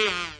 Bye.